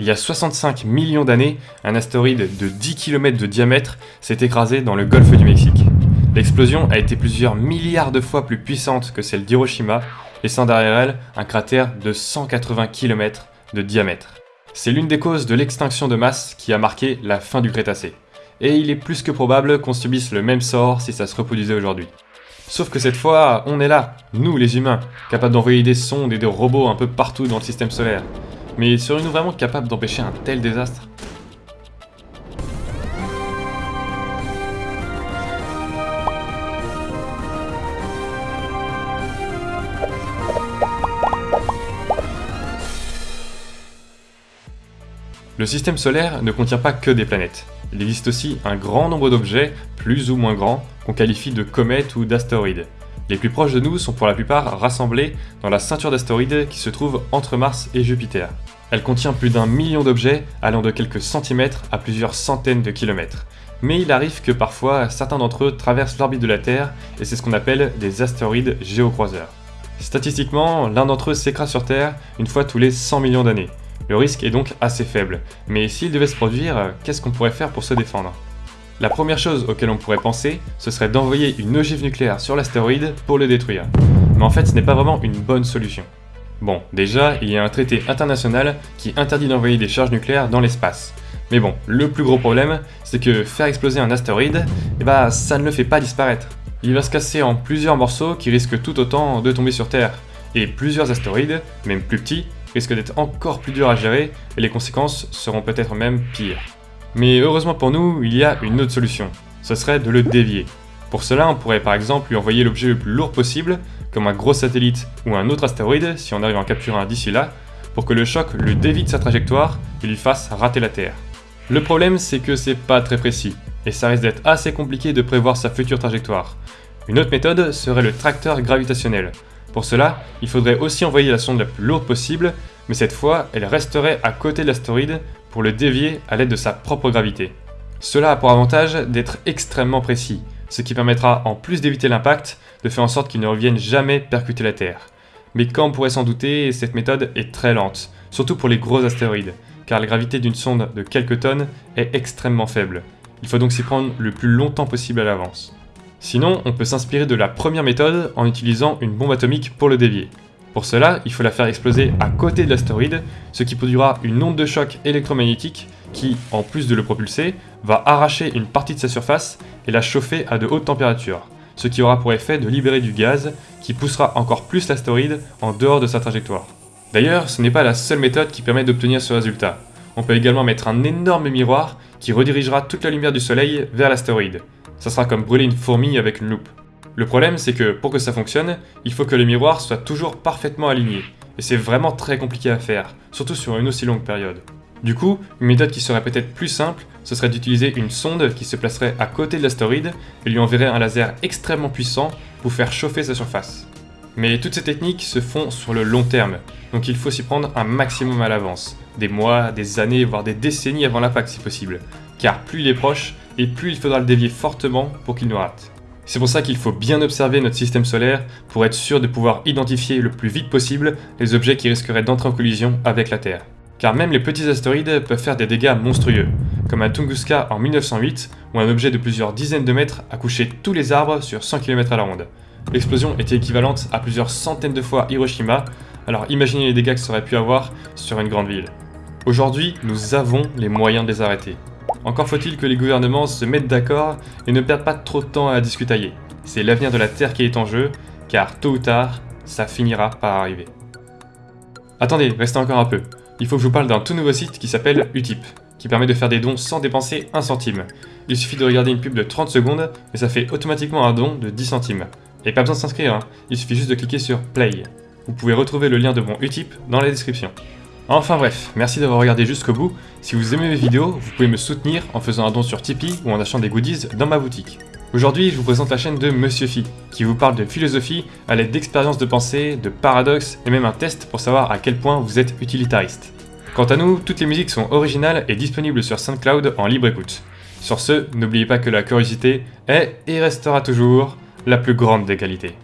Il y a 65 millions d'années, un astéroïde de 10 km de diamètre s'est écrasé dans le golfe du Mexique. L'explosion a été plusieurs milliards de fois plus puissante que celle d'Hiroshima, laissant derrière elle un cratère de 180 km de diamètre. C'est l'une des causes de l'extinction de masse qui a marqué la fin du Crétacé. Et il est plus que probable qu'on subisse le même sort si ça se reproduisait aujourd'hui. Sauf que cette fois, on est là, nous les humains, capables d'envoyer des sondes et des robots un peu partout dans le système solaire. Mais serions-nous vraiment capables d'empêcher un tel désastre? Le système solaire ne contient pas que des planètes. Il existe aussi un grand nombre d'objets, plus ou moins grands, qu'on qualifie de comètes ou d'astéroïdes. Les plus proches de nous sont pour la plupart rassemblés dans la ceinture d'astéroïdes qui se trouve entre Mars et Jupiter. Elle contient plus d'un million d'objets allant de quelques centimètres à plusieurs centaines de kilomètres. Mais il arrive que parfois certains d'entre eux traversent l'orbite de la Terre et c'est ce qu'on appelle des astéroïdes géocroiseurs. Statistiquement, l'un d'entre eux s'écrase sur Terre une fois tous les 100 millions d'années. Le risque est donc assez faible, mais s'il devait se produire, qu'est-ce qu'on pourrait faire pour se défendre? La première chose auquel on pourrait penser, ce serait d'envoyer une ogive nucléaire sur l'astéroïde pour le détruire. Mais en fait, ce n'est pas vraiment une bonne solution. Bon, déjà, il y a un traité international qui interdit d'envoyer des charges nucléaires dans l'espace. Mais bon, le plus gros problème, c'est que faire exploser un astéroïde, eh bah, ça ne le fait pas disparaître. Il va se casser en plusieurs morceaux qui risquent tout autant de tomber sur Terre. Et plusieurs astéroïdes, même plus petits, risquent d'être encore plus durs à gérer et les conséquences seront peut-être même pires. Mais heureusement pour nous, il y a une autre solution. Ce serait de le dévier. Pour cela, on pourrait par exemple lui envoyer l'objet le plus lourd possible, comme un gros satellite ou un autre astéroïde si on arrive à en capturer un d'ici là, pour que le choc le dévie de sa trajectoire et lui fasse rater la Terre. Le problème c'est que c'est pas très précis, et ça risque d'être assez compliqué de prévoir sa future trajectoire. Une autre méthode serait le tracteur gravitationnel. Pour cela, il faudrait aussi envoyer la sonde la plus lourde possible, mais cette fois, elle resterait à côté de l'astéroïde pour le dévier à l'aide de sa propre gravité. Cela a pour avantage d'être extrêmement précis, ce qui permettra, en plus d'éviter l'impact, de faire en sorte qu'il ne revienne jamais percuter la Terre. Mais comme on pourrait s'en douter, cette méthode est très lente, surtout pour les gros astéroïdes, car la gravité d'une sonde de quelques tonnes est extrêmement faible. Il faut donc s'y prendre le plus longtemps possible à l'avance. Sinon, on peut s'inspirer de la première méthode en utilisant une bombe atomique pour le dévier. Pour cela, il faut la faire exploser à côté de l'astéroïde, ce qui produira une onde de choc électromagnétique qui, en plus de le propulser, va arracher une partie de sa surface et la chauffer à de hautes températures, ce qui aura pour effet de libérer du gaz qui poussera encore plus l'astéroïde en dehors de sa trajectoire. D'ailleurs, ce n'est pas la seule méthode qui permet d'obtenir ce résultat. On peut également mettre un énorme miroir qui redirigera toute la lumière du soleil vers l'astéroïde. Ça sera comme brûler une fourmi avec une loupe. Le problème, c'est que pour que ça fonctionne, il faut que le miroir soit toujours parfaitement aligné. Et c'est vraiment très compliqué à faire, surtout sur une aussi longue période. Du coup, une méthode qui serait peut-être plus simple, ce serait d'utiliser une sonde qui se placerait à côté de l'astéroïde et lui enverrait un laser extrêmement puissant pour faire chauffer sa surface. Mais toutes ces techniques se font sur le long terme, donc il faut s'y prendre un maximum à l'avance, des mois, des années, voire des décennies avant l'impact si possible, car plus il est proche, et plus il faudra le dévier fortement pour qu'il nous rate. C'est pour ça qu'il faut bien observer notre système solaire pour être sûr de pouvoir identifier le plus vite possible les objets qui risqueraient d'entrer en collision avec la Terre car même les petits astéroïdes peuvent faire des dégâts monstrueux, comme à Tunguska en 1908, où un objet de plusieurs dizaines de mètres a couché tous les arbres sur 100 km à la ronde. L'explosion était équivalente à plusieurs centaines de fois Hiroshima, alors imaginez les dégâts que ça aurait pu avoir sur une grande ville. Aujourd'hui, nous avons les moyens de les arrêter. Encore faut-il que les gouvernements se mettent d'accord et ne perdent pas trop de temps à discutailler. C'est l'avenir de la Terre qui est en jeu, car tôt ou tard, ça finira par arriver. Attendez, restez encore un peu il faut que je vous parle d'un tout nouveau site qui s'appelle Utip, qui permet de faire des dons sans dépenser un centime. Il suffit de regarder une pub de 30 secondes, et ça fait automatiquement un don de 10 centimes. Et pas besoin de s'inscrire, hein. il suffit juste de cliquer sur Play. Vous pouvez retrouver le lien de mon Utip dans la description. Enfin bref, merci d'avoir regardé jusqu'au bout. Si vous aimez mes vidéos, vous pouvez me soutenir en faisant un don sur Tipeee ou en achetant des goodies dans ma boutique. Aujourd'hui, je vous présente la chaîne de Monsieur Phi, qui vous parle de philosophie à l'aide d'expériences de pensée, de paradoxes et même un test pour savoir à quel point vous êtes utilitariste. Quant à nous, toutes les musiques sont originales et disponibles sur SoundCloud en libre écoute. Sur ce, n'oubliez pas que la curiosité est et restera toujours la plus grande des qualités.